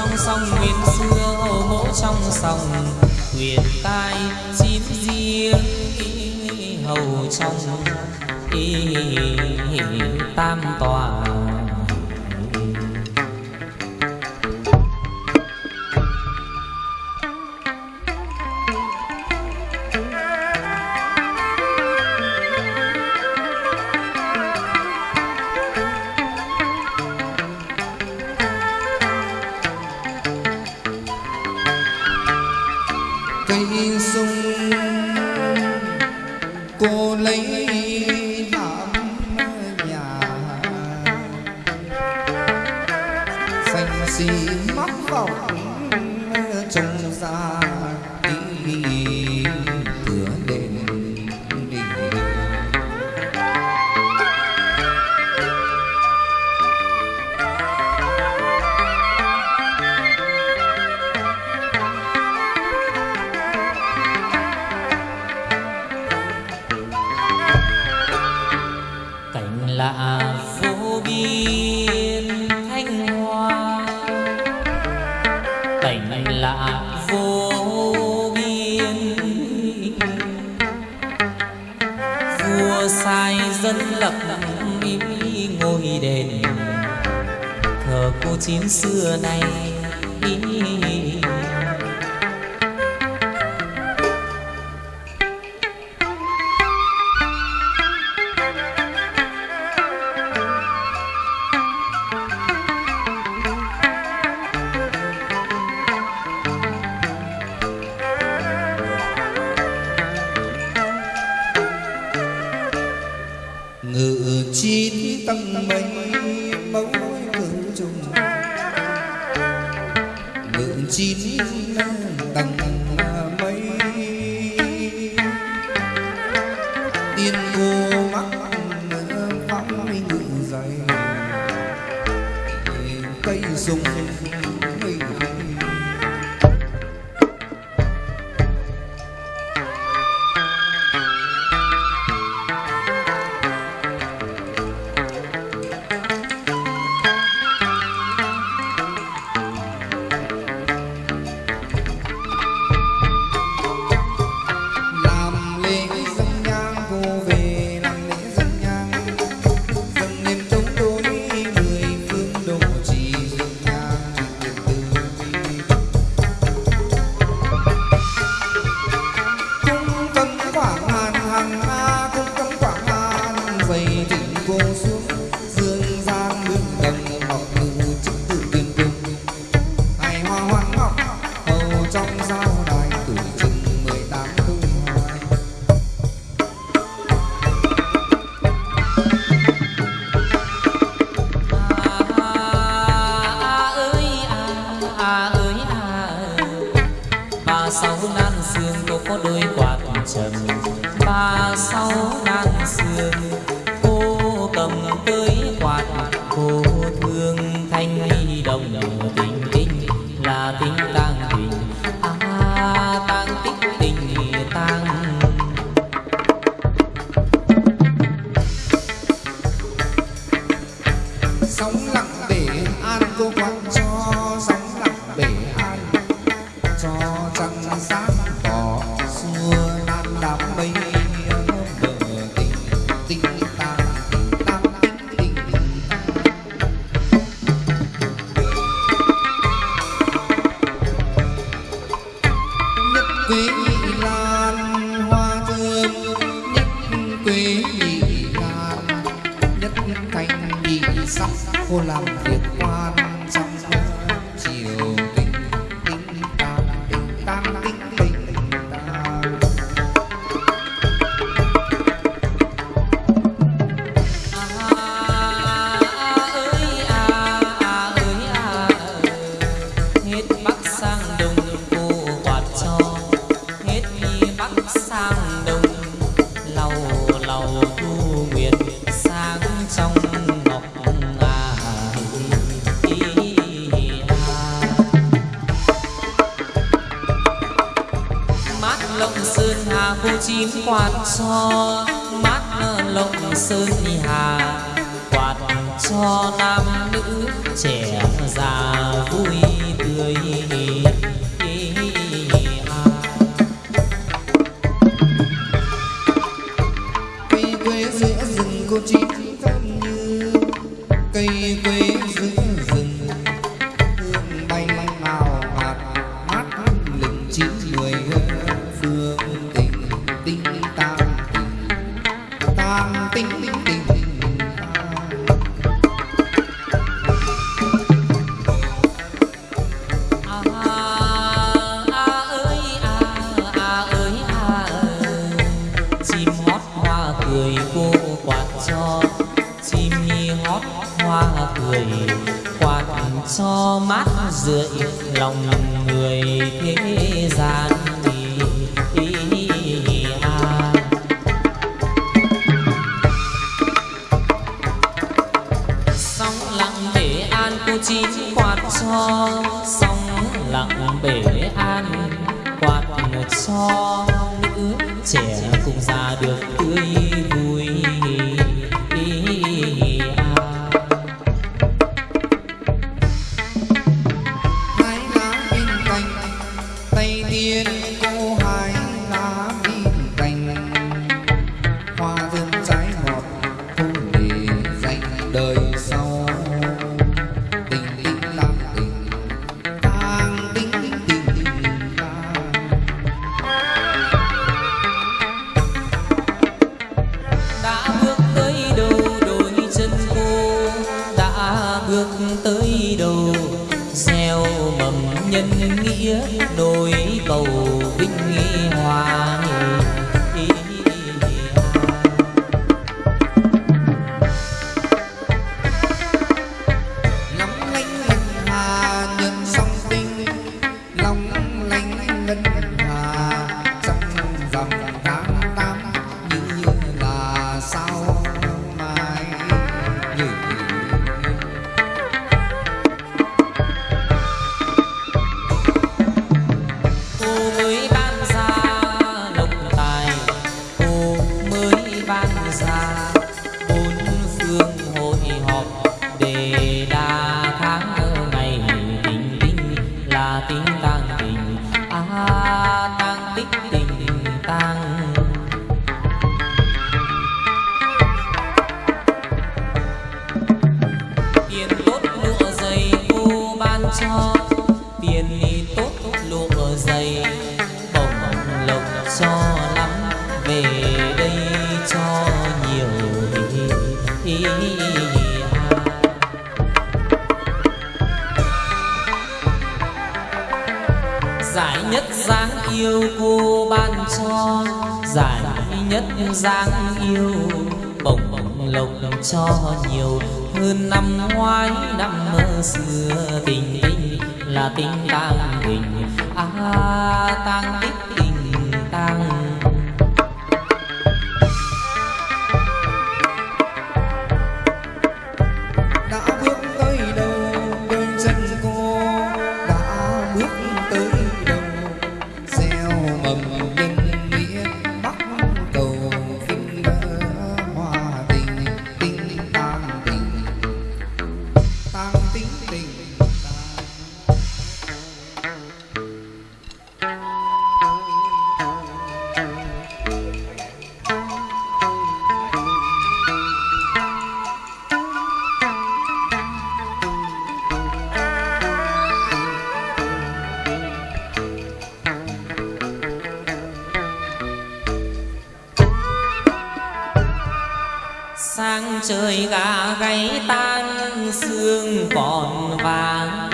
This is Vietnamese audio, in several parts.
trong sông nguyên xưa hồ mẫu trong sông huyền tai chín riêng hầu trong y tam toàn cô lấy làm nhà. Xanh xì mắc vọng chín xưa này. Ngự chín tăng mây mẫu sini. sóng lặng để an cô quan quạt cho mát lộng sơn hà. Quạt cho nam nữ trẻ già vui. giữa lòng người thế gian sóng lặng bể an cô chín quạt cho, sóng lặng bể an quạt một cho, nữ trẻ cùng già được tươi vui. nhân nghĩa đôi bầu giải nhất dáng yêu cô ban cho giải nhất dáng yêu bồng bổng lộc cho nhiều. Hơn năm ngoái năm mơ xưa tình tình là tình tang tình a à, tang tích sang trời gà gáy tan xương còn vàng.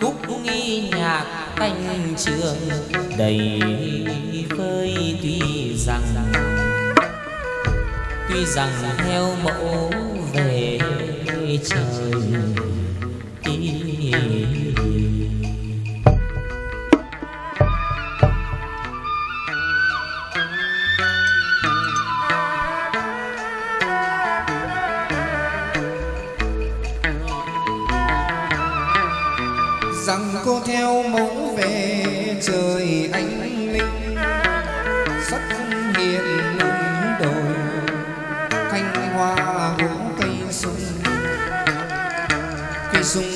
Khúc nghi nhạc thanh trường đầy vơi tuy rằng tuy rằng theo mẫu về trời đi rằng cô theo mẫu về trời anh linh sắc hiện lưng đồi, thanh hoa gỗ cây sung. Cây sung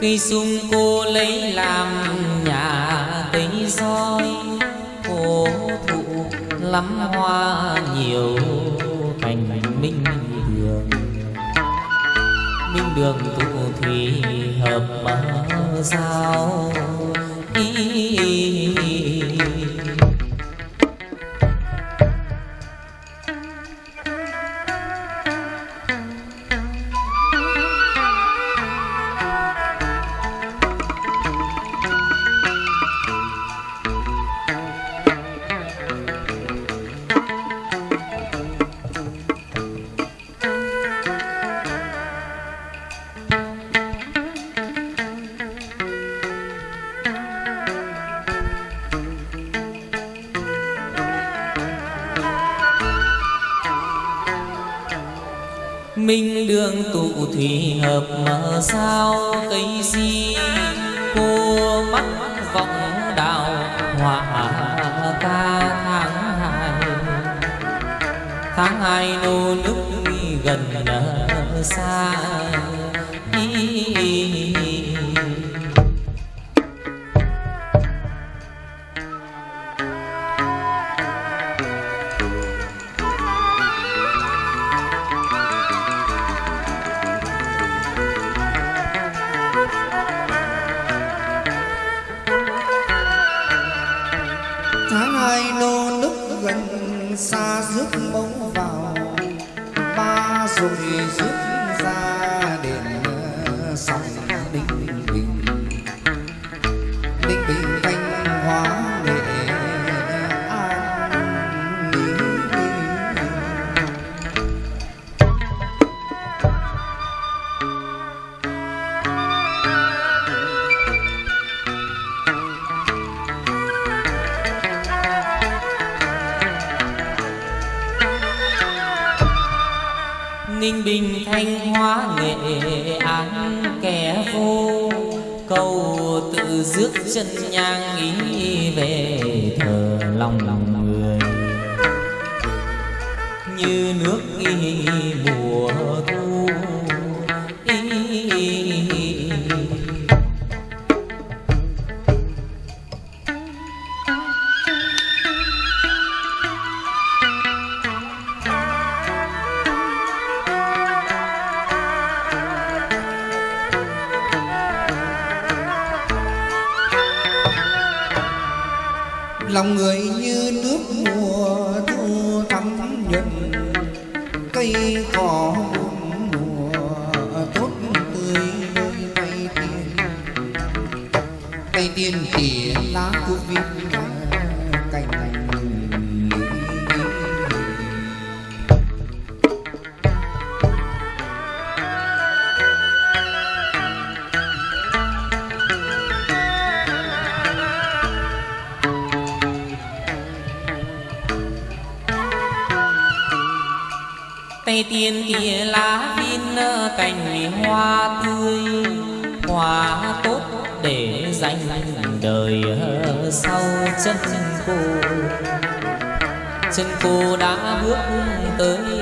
cây sung cô lấy làm nhà cây soi cô thụ lắm hoa nhiều thành minh đường minh đường thụ thì hợp giao ý, ý, ý. Thủy hợp mở sao cây di cua mắt vọng đạo họa ca tháng hai. Tháng hai nô nước gần xa rước chân nhang nghĩ về thờ lòng lòng người. Như nước nghi mùa thu tay tiên tỉ lá của viên cành tây tiên kia lá viên cành hoa tươi. Chân cô chân cô đã bước tới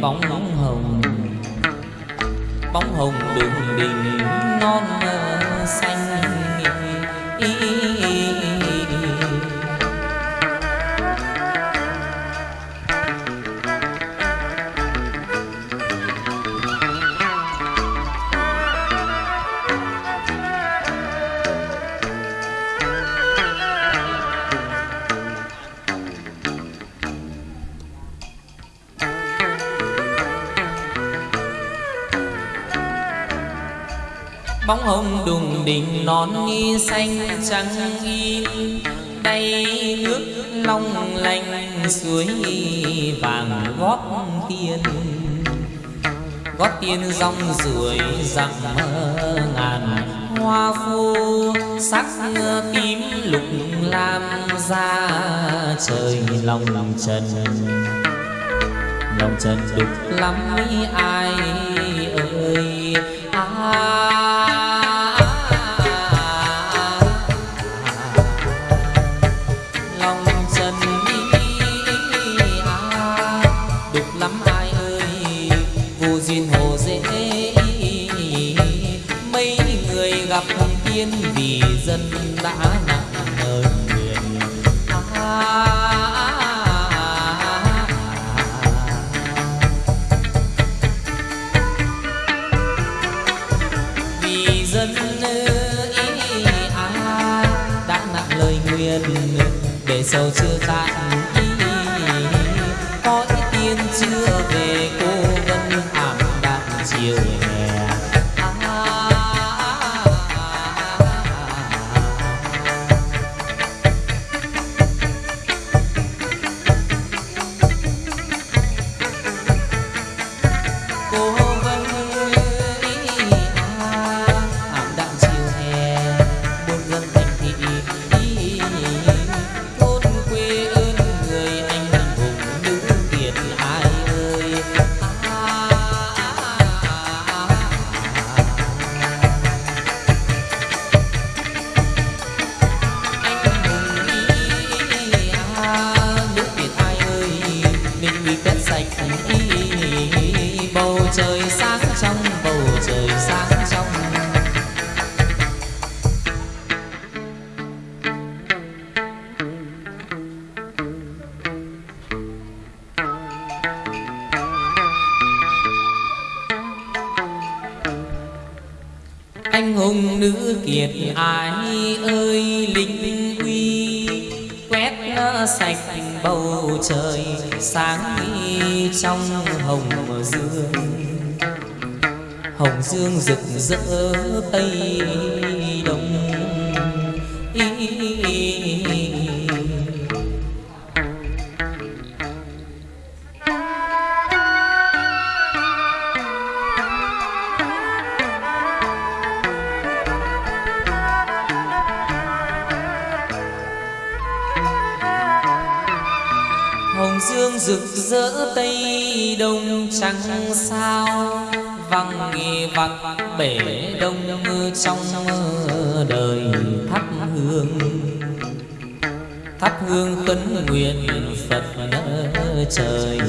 bóng hồng. Bóng hồng đường đình non đình non nghi xanh trắng in đây nước long lanh suối vàng gót tiên. Gót tiên rong ruổi dặm ngàn hoa phu sắc tím lục lam ra trời lòng lòng trần. Lòng trần đục lắm ai ơi, ai gặp tiên vì dân đã nặng lời nguyện vì dân ý ai đã nặng lời nguyện, để sầu chưa tan trong bầu trời sáng trong. Anh hùng nữ kiệt ai ơi linh uy, quét sạch bầu trời sáng trong hồng dương hồng dương rực rỡ tây đông hồng dương rực rỡ tây đông trắng sao văn bể đông trong đời thắp hương. Thắp hương khấn nguyện phật trời.